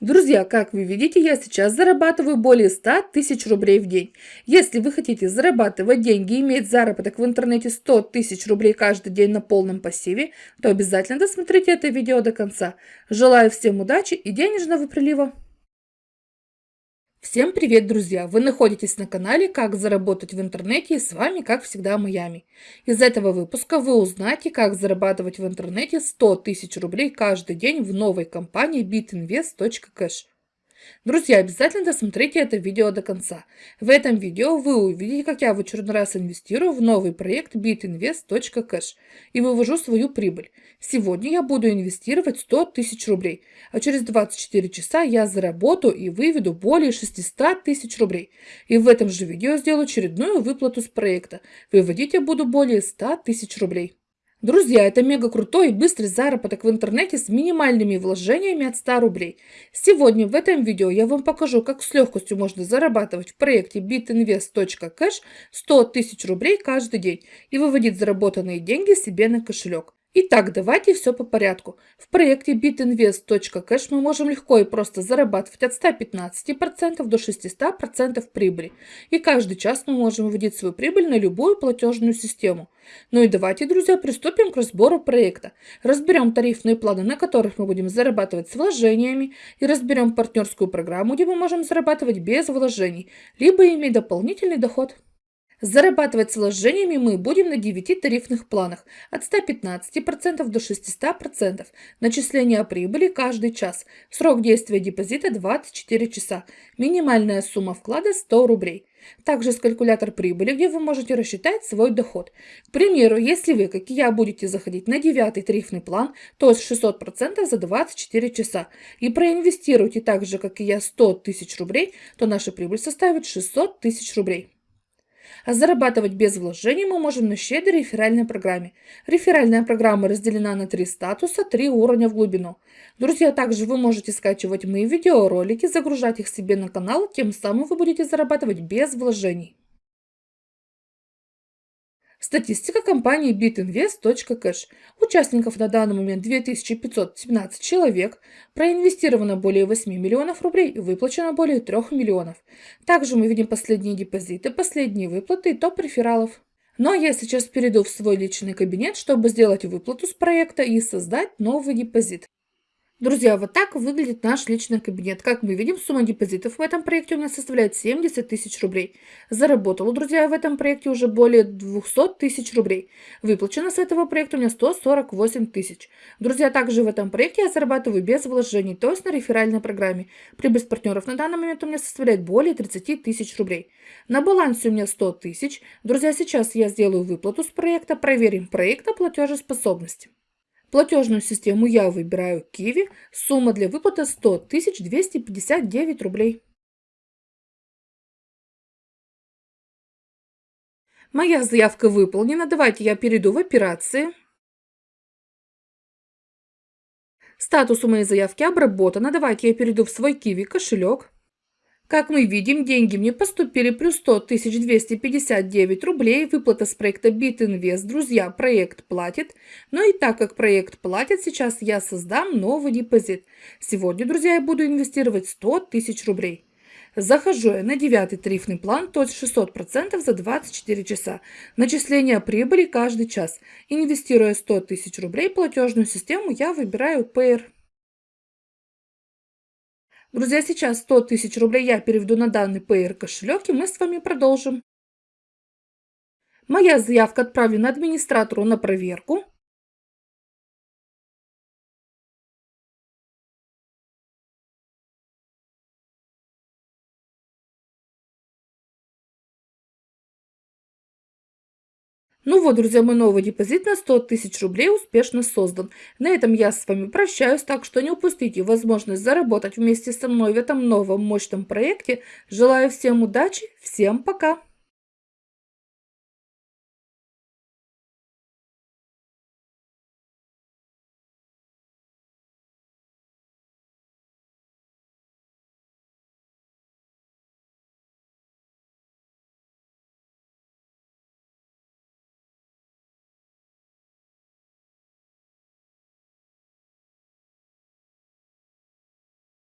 Друзья, как вы видите, я сейчас зарабатываю более 100 тысяч рублей в день. Если вы хотите зарабатывать деньги и иметь заработок в интернете 100 тысяч рублей каждый день на полном пассиве, то обязательно досмотрите это видео до конца. Желаю всем удачи и денежного прилива! Всем привет, друзья! Вы находитесь на канале «Как заработать в интернете» и с вами, как всегда, Майами. Из этого выпуска вы узнаете, как зарабатывать в интернете 100 тысяч рублей каждый день в новой компании bitinvest.cash. Друзья, обязательно досмотрите это видео до конца. В этом видео вы увидите, как я в очередной раз инвестирую в новый проект bitinvest.cash и вывожу свою прибыль. Сегодня я буду инвестировать 100 тысяч рублей, а через 24 часа я заработаю и выведу более 600 тысяч рублей. И в этом же видео сделаю очередную выплату с проекта. Выводить я буду более 100 тысяч рублей. Друзья, это мега крутой и быстрый заработок в интернете с минимальными вложениями от 100 рублей. Сегодня в этом видео я вам покажу, как с легкостью можно зарабатывать в проекте bitinvest.cash 100 тысяч рублей каждый день и выводить заработанные деньги себе на кошелек. Итак, давайте все по порядку. В проекте bitinvest.cash мы можем легко и просто зарабатывать от 115% до 600% прибыли. И каждый час мы можем выводить свою прибыль на любую платежную систему. Ну и давайте, друзья, приступим к разбору проекта. Разберем тарифные планы, на которых мы будем зарабатывать с вложениями, и разберем партнерскую программу, где мы можем зарабатывать без вложений, либо иметь дополнительный доход. Зарабатывать с вложениями мы будем на 9 тарифных планах от 115% до 600%. Начисление прибыли каждый час. Срок действия депозита 24 часа. Минимальная сумма вклада 100 рублей. Также есть калькулятор прибыли, где вы можете рассчитать свой доход. К примеру, если вы, как и я, будете заходить на 9 тарифный план, то есть 600% за 24 часа, и проинвестируете так же, как и я, 100 тысяч рублей, то наша прибыль составит 600 тысяч рублей. А зарабатывать без вложений мы можем на щедрой реферальной программе. Реферальная программа разделена на три статуса, три уровня в глубину. Друзья, также вы можете скачивать мои видеоролики, загружать их себе на канал, тем самым вы будете зарабатывать без вложений. Статистика компании bitinvest.cash. Участников на данный момент 2517 человек, проинвестировано более 8 миллионов рублей и выплачено более 3 миллионов. Также мы видим последние депозиты, последние выплаты и топ рефералов. Но я сейчас перейду в свой личный кабинет, чтобы сделать выплату с проекта и создать новый депозит. Друзья, вот так выглядит наш личный кабинет. Как мы видим, сумма депозитов в этом проекте у меня составляет 70 тысяч рублей. Заработала, друзья, в этом проекте уже более 200 тысяч рублей. Выплачено с этого проекта у меня 148 тысяч. Друзья, также в этом проекте я зарабатываю без вложений, то есть на реферальной программе. Прибыль с партнеров на данный момент у меня составляет более 30 тысяч рублей. На балансе у меня 100 тысяч. Друзья, сейчас я сделаю выплату с проекта, проверим проект на платежеспособность. Платежную систему я выбираю Kiwi. Сумма для выплаты 100 259 рублей. Моя заявка выполнена. Давайте я перейду в операции. Статус у моей заявки обработано. Давайте я перейду в свой Kiwi кошелек. Как мы видим, деньги мне поступили плюс 100 259 рублей. Выплата с проекта BitInvest. Друзья, проект платит. Но и так как проект платит, сейчас я создам новый депозит. Сегодня, друзья, я буду инвестировать 100 тысяч рублей. Захожу я на девятый тарифный план, то есть 600% за 24 часа. Начисление прибыли каждый час. Инвестируя 100 тысяч рублей, платежную систему я выбираю Payer. Друзья, сейчас 100 тысяч рублей я переведу на данный Payer кошелек, и мы с вами продолжим. Моя заявка отправлена администратору на проверку. Ну вот, друзья, мой новый депозит на 100 тысяч рублей успешно создан. На этом я с вами прощаюсь, так что не упустите возможность заработать вместе со мной в этом новом мощном проекте. Желаю всем удачи, всем пока!